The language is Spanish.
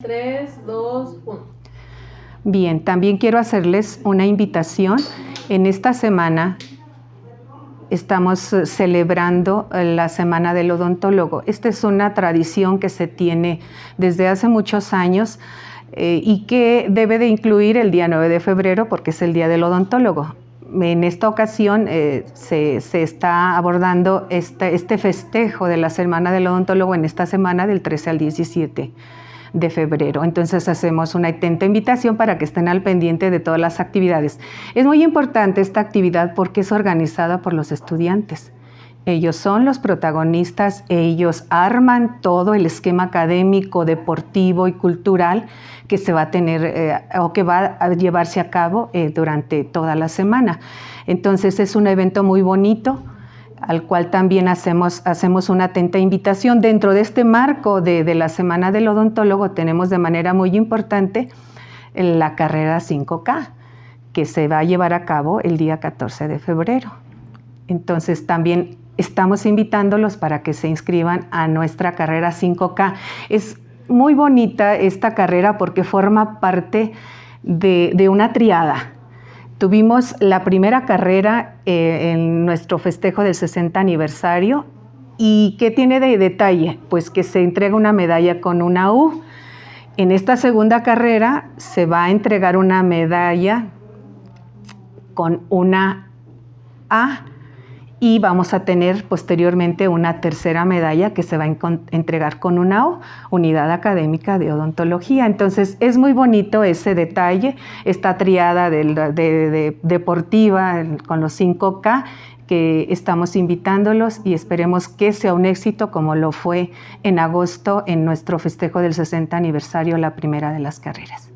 3, 2, 1. Bien, también quiero hacerles una invitación. En esta semana estamos eh, celebrando eh, la Semana del Odontólogo. Esta es una tradición que se tiene desde hace muchos años eh, y que debe de incluir el día 9 de febrero porque es el Día del Odontólogo. En esta ocasión se, está abordando este festejo de la Semana del Odontólogo en esta semana del 13 al 17 de febrero. Entonces hacemos una atenta invitación para que estén al pendiente de todas las actividades. Es muy importante esta actividad porque es organizada por los estudiantes. Ellos son los protagonistas, ellos arman todo el esquema académico, deportivo y cultural que se va a tener eh, o que va a llevarse a cabo eh, durante toda la semana. Entonces es un evento muy bonito, al cual también hacemos, hacemos una atenta invitación. Dentro de este marco de, la Semana del Odontólogo tenemos de manera muy importante la carrera 5K, que se va a llevar a cabo el día 14 de febrero. Entonces también estamos invitándolos para que se inscriban a nuestra carrera 5K. Es muy bonita esta carrera porque forma parte de, de una triada Tuvimos la primera carrera eh, en nuestro festejo del 60 aniversario. ¿Y qué tiene de detalle? Pues que se entrega una medalla con una U. En esta segunda carrera se va a entregar una medalla con una A y vamos a tener posteriormente una tercera medalla que se va a entregar con una unidad académica de odontología. Entonces es muy bonito ese detalle, esta triada deportiva con los 5K que estamos invitándolos y esperemos que sea un éxito como lo fue en agosto en nuestro festejo del 60 aniversario, la primera de las carreras.